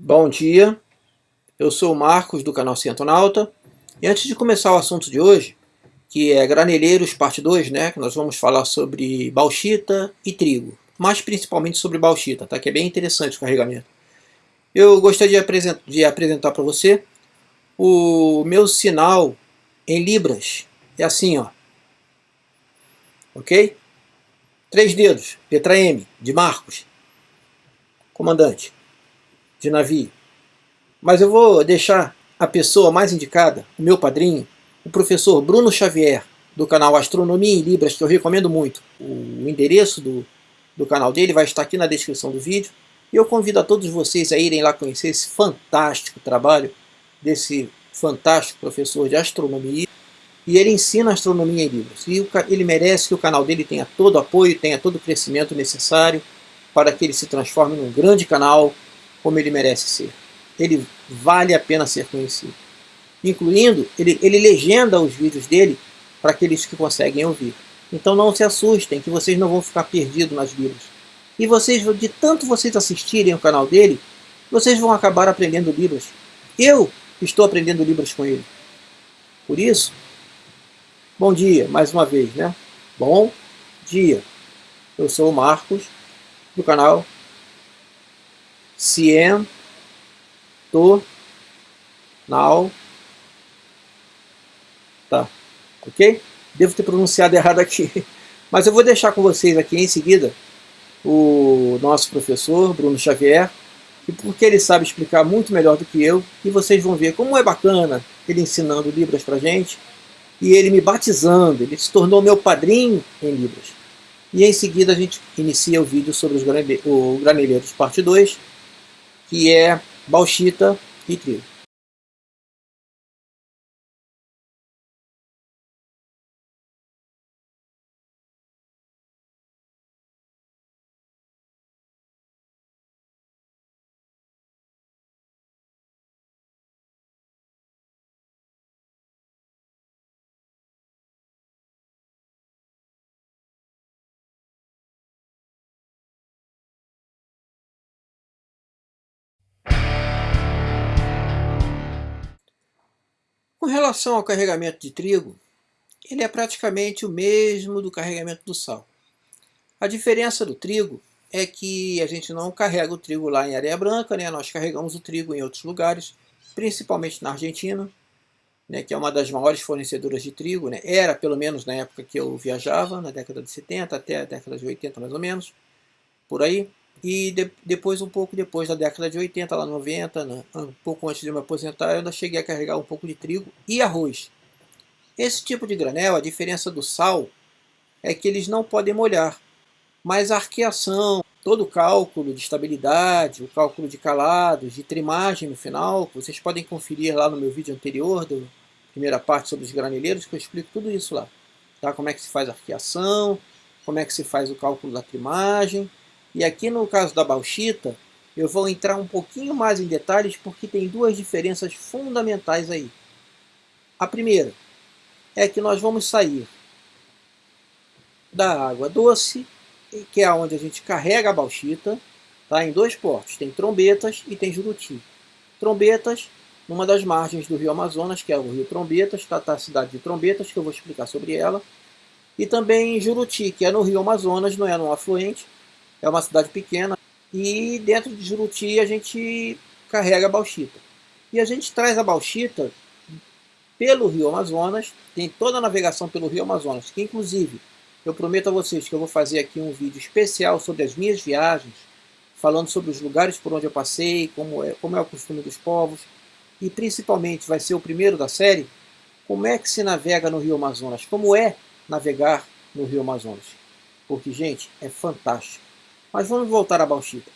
Bom dia, eu sou o Marcos do canal Centonauta e antes de começar o assunto de hoje, que é Graneleiros parte 2, né, que nós vamos falar sobre bauxita e trigo, mas principalmente sobre bauxita, tá, que é bem interessante o carregamento. Eu gostaria de, apresent de apresentar para você o meu sinal em libras, é assim, ó, ok? Três dedos, letra M, de Marcos, comandante de navio. Mas eu vou deixar a pessoa mais indicada, o meu padrinho, o professor Bruno Xavier, do canal Astronomia em Libras, que eu recomendo muito. O endereço do, do canal dele vai estar aqui na descrição do vídeo. E eu convido a todos vocês a irem lá conhecer esse fantástico trabalho desse fantástico professor de astronomia. E ele ensina astronomia em Libras. E ele merece que o canal dele tenha todo o apoio, tenha todo o crescimento necessário para que ele se transforme num grande canal como ele merece ser. Ele vale a pena ser conhecido. Incluindo, ele, ele legenda os vídeos dele para aqueles que conseguem ouvir. Então não se assustem, que vocês não vão ficar perdidos nas Bíblias. E vocês, de tanto vocês assistirem o canal dele, vocês vão acabar aprendendo Libras. Eu estou aprendendo Libras com ele. Por isso, bom dia, mais uma vez, né? Bom dia. Eu sou o Marcos, do canal Cien to now tá ok? Devo ter pronunciado errado aqui mas eu vou deixar com vocês aqui em seguida o nosso professor Bruno Xavier e porque ele sabe explicar muito melhor do que eu e vocês vão ver como é bacana ele ensinando Libras pra gente e ele me batizando, ele se tornou meu padrinho em Libras. E em seguida a gente inicia o vídeo sobre os graneleiros parte 2 que é bauxita e trigo. Com relação ao carregamento de trigo, ele é praticamente o mesmo do carregamento do sal. A diferença do trigo é que a gente não carrega o trigo lá em areia branca, né? nós carregamos o trigo em outros lugares, principalmente na Argentina, né? que é uma das maiores fornecedoras de trigo, né? era pelo menos na época que eu viajava, na década de 70 até a década de 80 mais ou menos, por aí. E de, depois, um pouco depois da década de 80, lá 90, né, um pouco antes de me aposentar, eu ainda cheguei a carregar um pouco de trigo e arroz. Esse tipo de granel, a diferença do sal, é que eles não podem molhar. Mas a arqueação, todo o cálculo de estabilidade, o cálculo de calados, de trimagem no final, vocês podem conferir lá no meu vídeo anterior, da primeira parte sobre os graneleiros, que eu explico tudo isso lá. Tá? Como é que se faz a arqueação, como é que se faz o cálculo da trimagem, e aqui no caso da bauxita, eu vou entrar um pouquinho mais em detalhes porque tem duas diferenças fundamentais aí. A primeira é que nós vamos sair da água doce, que é onde a gente carrega a bauxita, tá? em dois portos, tem Trombetas e tem Juruti. Trombetas, numa das margens do rio Amazonas, que é o rio Trombetas, está tá a cidade de Trombetas, que eu vou explicar sobre ela, e também Juruti, que é no rio Amazonas, não é no afluente, é uma cidade pequena, e dentro de Juruti a gente carrega a bauxita. E a gente traz a bauxita pelo Rio Amazonas, tem toda a navegação pelo Rio Amazonas, que inclusive eu prometo a vocês que eu vou fazer aqui um vídeo especial sobre as minhas viagens, falando sobre os lugares por onde eu passei, como é, como é o costume dos povos, e principalmente vai ser o primeiro da série, como é que se navega no Rio Amazonas, como é navegar no Rio Amazonas. Porque, gente, é fantástico. Mas vamos voltar à bauxita.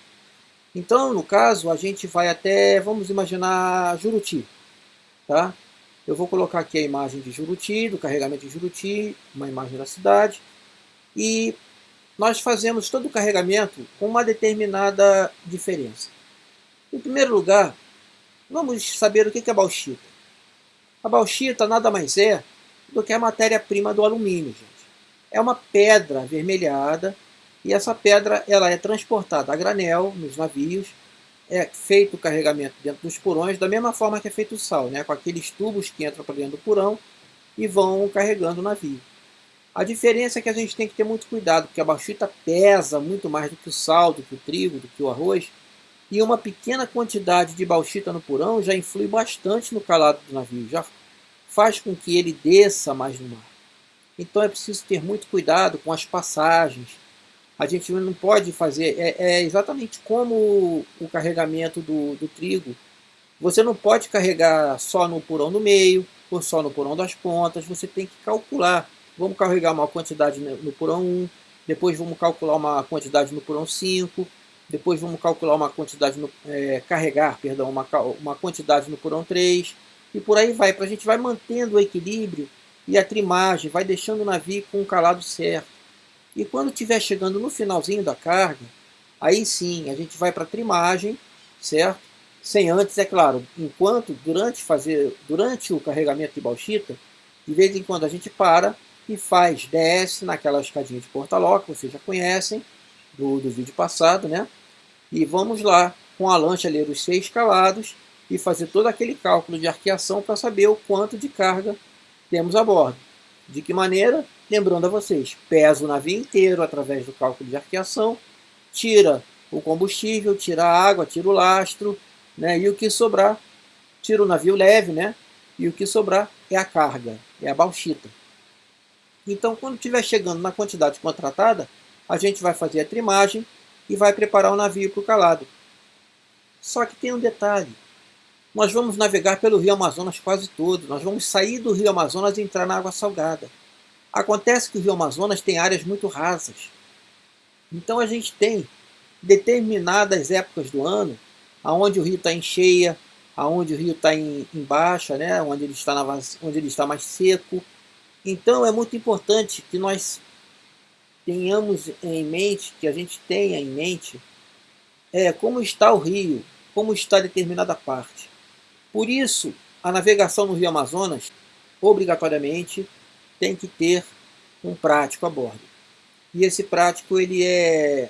Então, no caso, a gente vai até, vamos imaginar Juruti. Tá? Eu vou colocar aqui a imagem de Juruti, do carregamento de Juruti, uma imagem da cidade. E nós fazemos todo o carregamento com uma determinada diferença. Em primeiro lugar, vamos saber o que é bauxita. A bauxita nada mais é do que a matéria-prima do alumínio, gente. É uma pedra avermelhada e essa pedra ela é transportada a granel nos navios é feito o carregamento dentro dos porões da mesma forma que é feito o sal, né? com aqueles tubos que entram para dentro do porão e vão carregando o navio. A diferença é que a gente tem que ter muito cuidado, porque a bauxita pesa muito mais do que o sal, do que o trigo, do que o arroz, e uma pequena quantidade de bauxita no porão já influi bastante no calado do navio, já faz com que ele desça mais no mar. Então é preciso ter muito cuidado com as passagens. A gente não pode fazer, é, é exatamente como o, o carregamento do, do trigo. Você não pode carregar só no porão do meio, ou só no porão das pontas, você tem que calcular. Vamos carregar uma quantidade no porão 1, depois vamos calcular uma quantidade no porão 5, depois vamos calcular uma quantidade no, é, carregar, perdão, uma, uma quantidade no porão 3, e por aí vai, para a gente vai mantendo o equilíbrio e a trimagem, vai deixando o navio com o calado certo. E quando estiver chegando no finalzinho da carga, aí sim a gente vai para a trimagem, certo? Sem antes, é claro, enquanto, durante, fazer, durante o carregamento de bauxita, de vez em quando a gente para e faz, desce naquela escadinha de porta-ló, que vocês já conhecem, do, do vídeo passado, né? E vamos lá, com a lancha ler os seis calados e fazer todo aquele cálculo de arqueação para saber o quanto de carga temos a bordo. De que maneira? Lembrando a vocês, pesa o navio inteiro através do cálculo de arqueação, tira o combustível, tira a água, tira o lastro, né? e o que sobrar, tira o navio leve, né? e o que sobrar é a carga, é a bauxita. Então, quando estiver chegando na quantidade contratada, a gente vai fazer a trimagem e vai preparar o navio para o calado. Só que tem um detalhe. Nós vamos navegar pelo rio Amazonas quase todo. Nós vamos sair do rio Amazonas e entrar na água salgada. Acontece que o rio Amazonas tem áreas muito rasas. Então a gente tem determinadas épocas do ano aonde o rio está em cheia, aonde o rio está em, em, baixa, né? onde, ele está na, onde ele está mais seco. Então é muito importante que nós tenhamos em mente, que a gente tenha em mente, é, como está o rio, como está determinada parte. Por isso, a navegação no rio Amazonas, obrigatoriamente, tem que ter um prático a bordo. E esse prático ele é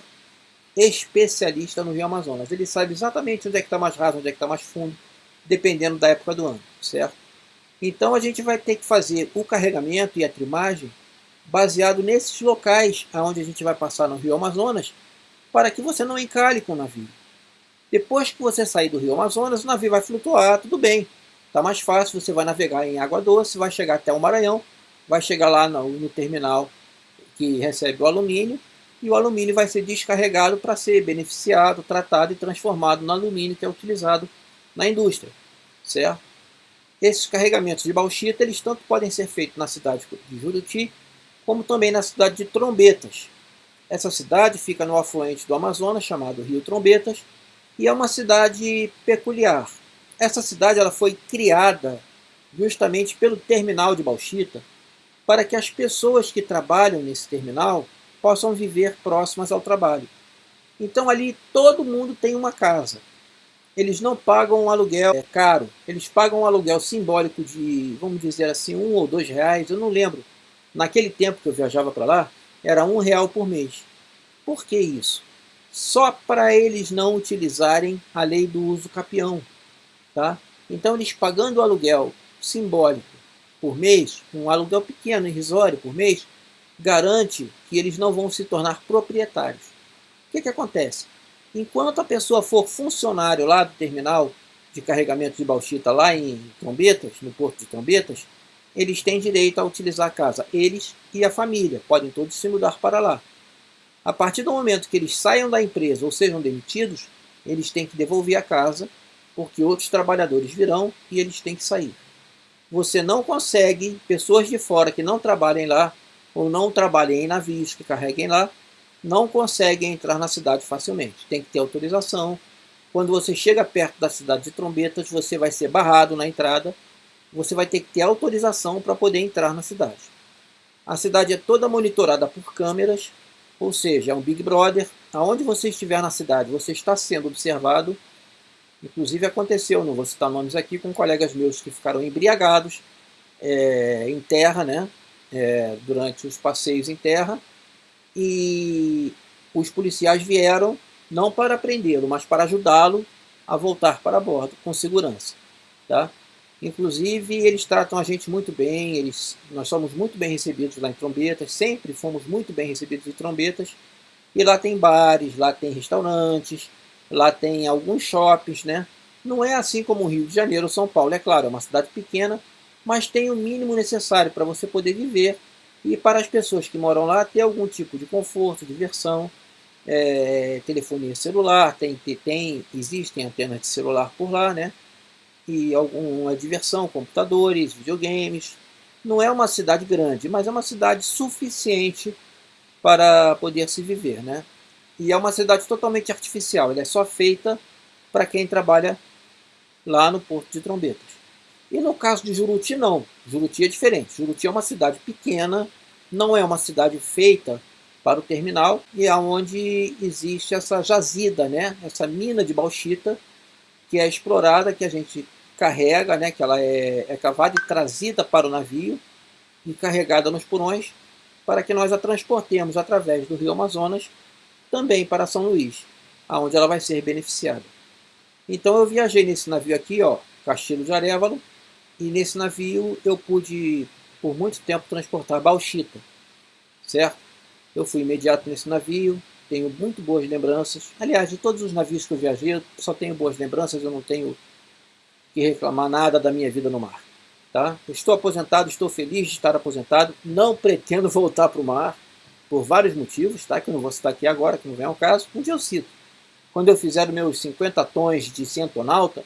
especialista no rio Amazonas. Ele sabe exatamente onde é que está mais raso, onde é que está mais fundo, dependendo da época do ano, certo? Então a gente vai ter que fazer o carregamento e a trimagem baseado nesses locais aonde a gente vai passar no Rio Amazonas, para que você não encalhe com o navio. Depois que você sair do Rio Amazonas, o navio vai flutuar, tudo bem. Está mais fácil, você vai navegar em água doce, vai chegar até o Maranhão, vai chegar lá no, no terminal que recebe o alumínio, e o alumínio vai ser descarregado para ser beneficiado, tratado e transformado no alumínio que é utilizado na indústria, certo? Esses carregamentos de bauxita, eles tanto podem ser feitos na cidade de Juruti, como também na cidade de Trombetas. Essa cidade fica no afluente do Amazonas, chamado Rio Trombetas, e é uma cidade peculiar. Essa cidade ela foi criada justamente pelo terminal de Bauxita, para que as pessoas que trabalham nesse terminal possam viver próximas ao trabalho. Então ali todo mundo tem uma casa. Eles não pagam um aluguel é caro, eles pagam um aluguel simbólico de, vamos dizer assim, um ou dois reais, eu não lembro Naquele tempo que eu viajava para lá, era um real por mês. Por que isso? Só para eles não utilizarem a lei do uso capião. Tá? Então eles pagando o aluguel simbólico por mês, um aluguel pequeno, irrisório por mês, garante que eles não vão se tornar proprietários. O que, que acontece? Enquanto a pessoa for funcionário lá do terminal de carregamento de bauxita lá em Trombetas, no porto de Trombetas, eles têm direito a utilizar a casa, eles e a família, podem todos se mudar para lá. A partir do momento que eles saiam da empresa ou sejam demitidos, eles têm que devolver a casa, porque outros trabalhadores virão e eles têm que sair. Você não consegue, pessoas de fora que não trabalhem lá, ou não trabalhem em navios que carreguem lá, não conseguem entrar na cidade facilmente. Tem que ter autorização. Quando você chega perto da cidade de Trombetas, você vai ser barrado na entrada você vai ter que ter autorização para poder entrar na cidade. A cidade é toda monitorada por câmeras, ou seja, é um Big Brother. Aonde você estiver na cidade, você está sendo observado. Inclusive aconteceu, não vou citar nomes aqui, com colegas meus que ficaram embriagados é, em terra, né, é, durante os passeios em terra, e os policiais vieram não para prendê-lo, mas para ajudá-lo a voltar para bordo com segurança. Tá? Inclusive, eles tratam a gente muito bem, eles, nós somos muito bem recebidos lá em Trombetas, sempre fomos muito bem recebidos em Trombetas. E lá tem bares, lá tem restaurantes, lá tem alguns shoppings, né? Não é assim como o Rio de Janeiro ou São Paulo, é claro, é uma cidade pequena, mas tem o mínimo necessário para você poder viver e para as pessoas que moram lá ter algum tipo de conforto, diversão, é, telefonia celular, tem, tem, existem antenas de celular por lá, né? E alguma diversão, computadores, videogames. Não é uma cidade grande, mas é uma cidade suficiente para poder se viver, né? E é uma cidade totalmente artificial, ela é só feita para quem trabalha lá no Porto de Trombetas. E no caso de Juruti, não. Juruti é diferente. Juruti é uma cidade pequena, não é uma cidade feita para o terminal, e é onde existe essa jazida, né? essa mina de bauxita, que é explorada, que a gente carrega, né, que ela é, é cavada e trazida para o navio e carregada nos porões para que nós a transportemos através do rio Amazonas também para São Luís, aonde ela vai ser beneficiada. Então eu viajei nesse navio aqui, ó, Castilho de Arevalo, e nesse navio eu pude por muito tempo transportar bauxita, certo? Eu fui imediato nesse navio, tenho muito boas lembranças. Aliás, de todos os navios que eu viajei, eu só tenho boas lembranças, eu não tenho que reclamar nada da minha vida no mar. Tá? Estou aposentado, estou feliz de estar aposentado, não pretendo voltar para o mar, por vários motivos, tá? que eu não vou citar aqui agora, que não vem ao caso, um dia eu cito. Quando eu fizer meus 50 tons de centonauta,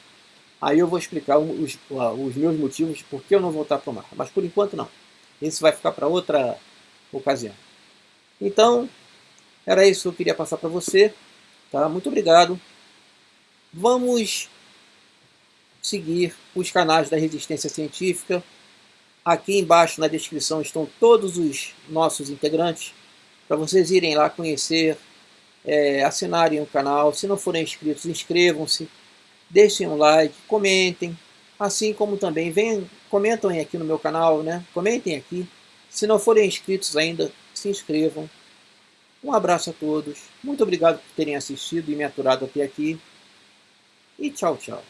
aí eu vou explicar os, os meus motivos por que eu não voltar para o mar. Mas por enquanto não. Isso vai ficar para outra ocasião. Então, era isso que eu queria passar para você. Tá? Muito obrigado. Vamos seguir os canais da Resistência Científica. Aqui embaixo na descrição estão todos os nossos integrantes, para vocês irem lá conhecer, é, assinarem o canal. Se não forem inscritos, inscrevam-se, deixem um like, comentem, assim como também venham, comentem aqui no meu canal, né? comentem aqui. Se não forem inscritos ainda, se inscrevam. Um abraço a todos. Muito obrigado por terem assistido e me aturado até aqui. E tchau, tchau.